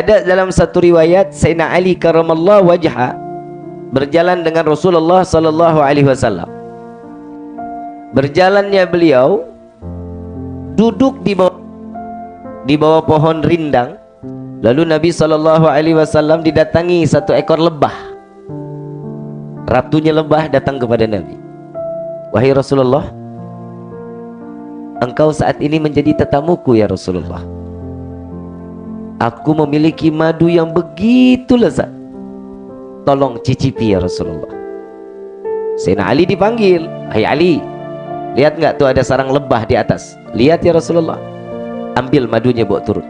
Ada dalam satu riwayat Sayyidina Ali karamallahu wajha berjalan dengan Rasulullah sallallahu alaihi wasallam. Berjalannya beliau duduk di bawah di bawah pohon rindang. Lalu Nabi sallallahu alaihi wasallam didatangi satu ekor lebah. Ratunya lebah datang kepada Nabi. Wahai Rasulullah, engkau saat ini menjadi tetamuku ya Rasulullah. Aku memiliki madu yang begitu lezat. Tolong cicipi ya Rasulullah. Sayyidina Ali dipanggil. Hai Ali, lihat nggak tuh ada sarang lebah di atas? Lihat ya Rasulullah. Ambil madunya bawa turun.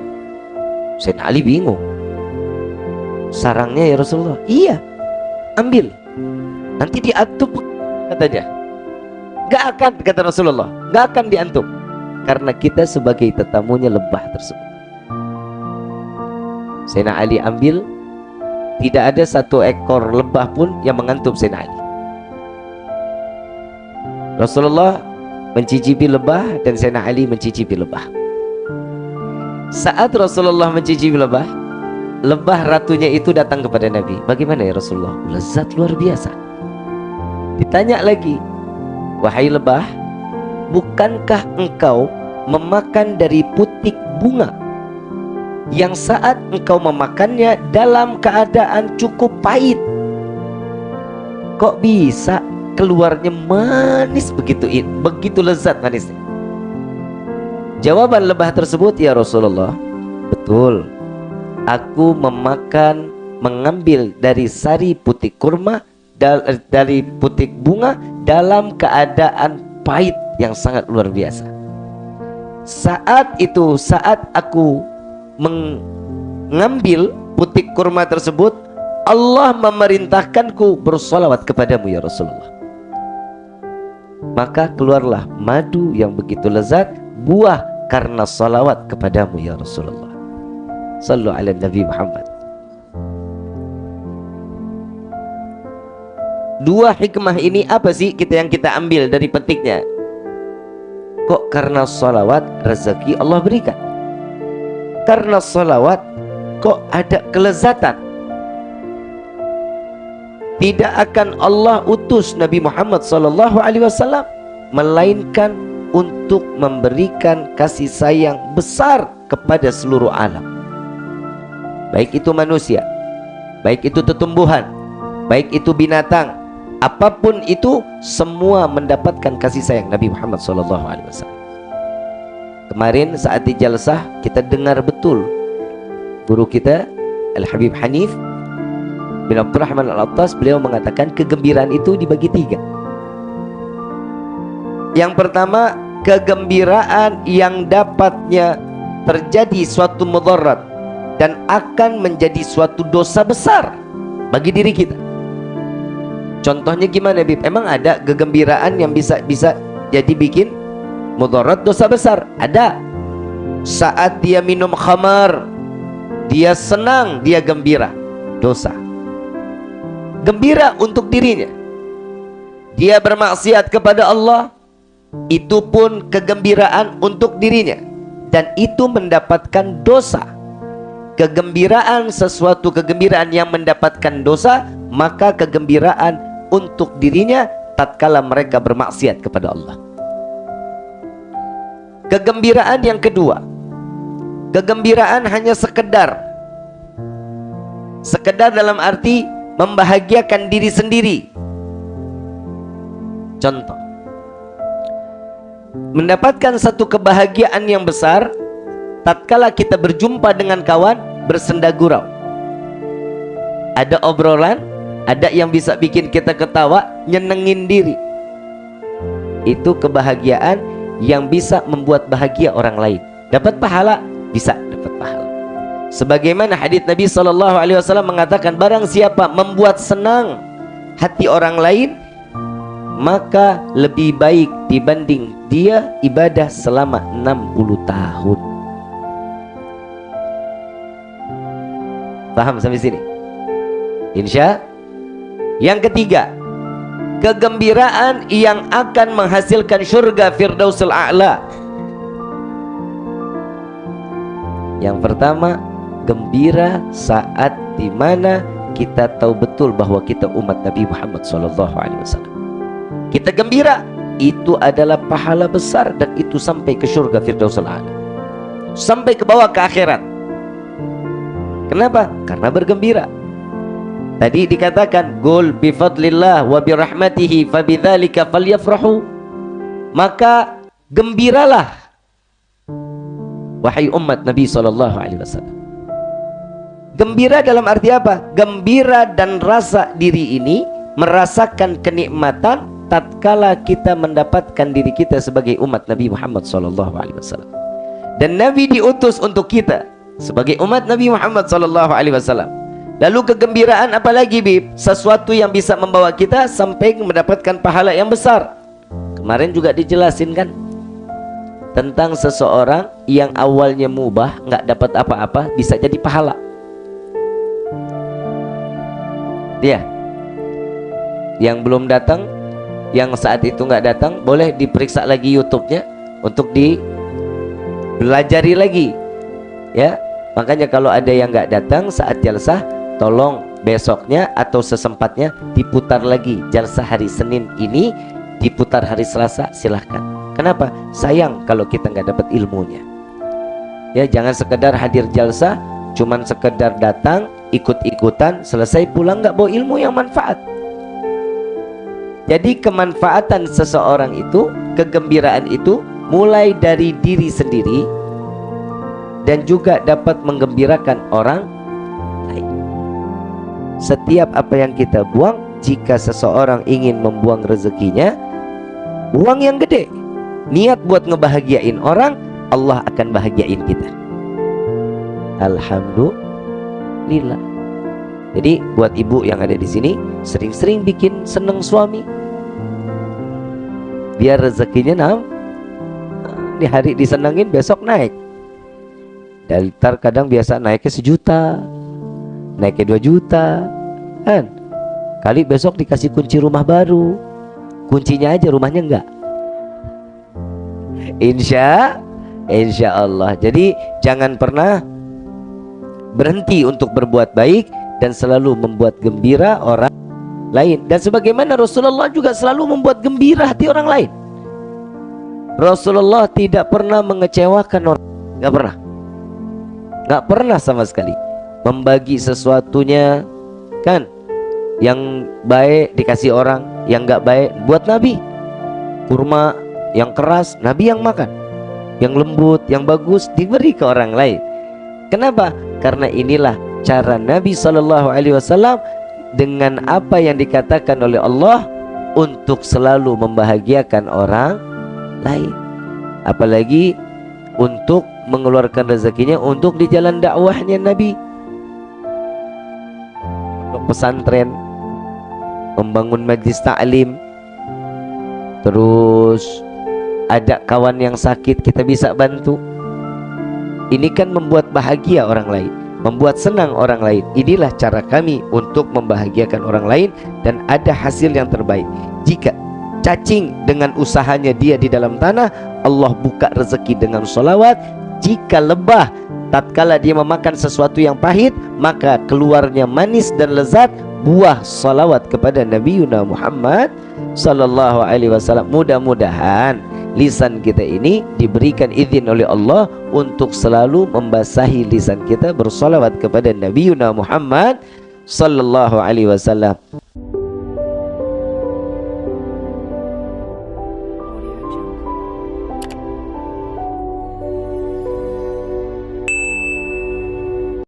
Sayyidina Ali bingung. Sarangnya ya Rasulullah. Iya, ambil. Nanti diantum katanya. Gak akan kata Rasulullah. Gak akan diantum. Karena kita sebagai tetamunya lebah tersebut. Sayyidina Ali ambil tidak ada satu ekor lebah pun yang mengantuk Sayyidina Ali. Rasulullah mencicipi lebah dan Sayyidina Ali mencicipi lebah. Saat Rasulullah mencicipi lebah lebah ratunya itu datang kepada Nabi. Bagaimana ya Rasulullah? Lezat luar biasa. Ditanya lagi wahai lebah bukankah engkau memakan dari putik bunga yang saat engkau memakannya dalam keadaan cukup pahit. Kok bisa keluarnya manis begitu begitu lezat manisnya? Jawaban lebah tersebut ya Rasulullah betul. Aku memakan mengambil dari sari putih kurma dari putih bunga dalam keadaan pahit yang sangat luar biasa. Saat itu saat aku mengambil putik kurma tersebut Allah memerintahkanku bersolawat kepadamu ya Rasulullah. Maka keluarlah madu yang begitu lezat buah karena salawat kepadamu ya Rasulullah. Sallu ala Nabi Muhammad. Dua hikmah ini apa sih kita yang kita ambil dari petiknya? Kok karena salawat rezeki Allah berikan karena salawat kok ada kelezatan? Tidak akan Allah utus Nabi Muhammad sallallahu alaihi wasallam melainkan untuk memberikan kasih sayang besar kepada seluruh alam. Baik itu manusia baik itu tumbuhan baik itu binatang apa pun itu semua mendapatkan kasih sayang Nabi Muhammad sallallahu alaihi wasallam Kemarin saat di jalsah kita dengar betul guru kita Al-Habib Hanif bin Abdurrahman Al-Attas beliau mengatakan kegembiraan itu dibagi tiga. Yang pertama kegembiraan yang dapatnya terjadi suatu mudarat dan akan menjadi suatu dosa besar bagi diri kita. Contohnya gimana Bib? Emang ada kegembiraan yang bisa bisa jadi bikin mudarat dosa besar. Ada. Saat dia minum khamar dia senang dia gembira. Dosa. Gembira untuk dirinya. Dia bermaksiat kepada Allah. Itu pun kegembiraan untuk dirinya. Dan itu mendapatkan dosa. Kegembiraan sesuatu kegembiraan yang mendapatkan dosa maka kegembiraan untuk dirinya tatkala mereka bermaksiat kepada Allah Kegembiraan yang kedua. Kegembiraan hanya sekedar. Sekedar dalam arti Membahagiakan diri sendiri. Contoh. Mendapatkan satu kebahagiaan yang besar Tatkala kita berjumpa dengan kawan Bersenda gurau. Ada obrolan Ada yang bisa bikin kita ketawa Nyenengin diri. Itu kebahagiaan yang bisa membuat bahagia orang lain. Dapat pahala? Bisa dapat pahala. Sebagaimana hadits Nabi Shallallahu Alaihi Wasallam mengatakan barang siapa membuat senang hati orang lain maka lebih baik dibanding dia ibadah selama 60 tahun. Paham sampai sini? Insya yang ketiga kegembiraan yang akan menghasilkan surga Firdausul A'la yang pertama bergembira saat di mana kita tahu betul bahwa kita umat Nabi Muhammad SAW. Kita gembira, itu adalah pahala besar dan itu sampai ke surga Firdausul A'la. Sampai ke bawah ke akhirat. Kenapa? Karena bergembira. Tadi dikatakan gol bifadlillah wa birahmatihi fabidzalika falyafrahu. Maka gembiralah wahai umat Nabi sallallahu alaihi wasallam. Gembira dalam arti apa? Gembira dan rasa diri ini merasakan kenikmatan tatkala kita mendapatkan diri kita sebagai umat Nabi Muhammad sallallahu alaihi wasallam. Dan Nabi diutus untuk kita sebagai umat Nabi Muhammad sallallahu alaihi wasallam. Lalu kegembiraan apalagi Bib? Sesuatu yang bisa membawa kita sampai mendapatkan pahala yang besar. Kemarin juga dijelasin kan tentang seseorang yang awalnya mubah nggak dapat apa-apa bisa jadi pahala. Dia yang belum datang, yang saat itu nggak datang, boleh diperiksa lagi YouTube-nya untuk dipelajari lagi, ya. Makanya kalau ada yang nggak datang saat jalsah tolong besoknya atau sesempatnya diputar lagi. Jalsa hari Senin ini diputar hari Selasa silahkan. Kenapa? Sayang kalau kita nggak dapat ilmunya. Ya jangan sekedar hadir jalsa cuman sekedar datang ikut-ikutan selesai pulang nggak bawa ilmu yang manfaat. Jadi kemanfaatan seseorang itu kegembiraan itu mulai dari diri sendiri dan juga dapat menggembirakan orang setiap apa yang kita buang jika seseorang ingin membuang rezekinya buang yang gede. Niat buat ngebahagiain orang Allah akan bahagiain kita. Alhamdulillah. Jadi buat ibu yang ada di sini sering-sering bikin seneng suami. Biar rezekinya nam di hari disenengin besok naik. Dan kadang biasa naiknya sejuta naiknya 2 juta. Kan? Kali besok dikasih kunci rumah baru. Kuncinya aja rumahnya enggak. Insya insya Allah. Jadi jangan pernah berhenti untuk berbuat baik dan selalu membuat gembira orang lain. Dan sebagaimana Rasulullah juga selalu membuat gembira hati orang lain. Rasulullah tidak pernah mengecewakan orang. Nggak pernah. Nggak pernah sama sekali membagi sesuatunya kan? Yang baik dikasih orang yang nggak baik buat Nabi. Kurma yang keras Nabi yang makan. Yang lembut yang bagus diberi ke orang lain. Kenapa? Karena inilah cara Nabi Shallallahu Alaihi Wasallam dengan apa yang dikatakan oleh Allah untuk selalu membahagiakan orang lain. Apalagi untuk mengeluarkan rezekinya untuk di jalan dakwahnya Nabi pesantren membangun majlis taklim terus ada kawan yang sakit kita bisa bantu. Ini kan membuat bahagia orang lain membuat senang orang lain. Inilah cara kami untuk membahagiakan orang lain dan ada hasil yang terbaik. Jika cacing dengan usahanya dia di dalam tanah Allah buka rezeki dengan solawat jika lebah tatkala dia memakan sesuatu yang pahit maka keluarnya manis dan lezat buah salawat kepada Nabi Yuna Muhammad sallallahu alaihi wasallam. Mudah-mudahan lisan kita ini diberikan izin oleh Allah untuk selalu membasahi lisan kita bersolawat kepada Nabi Yuna Muhammad sallallahu alaihi wasallam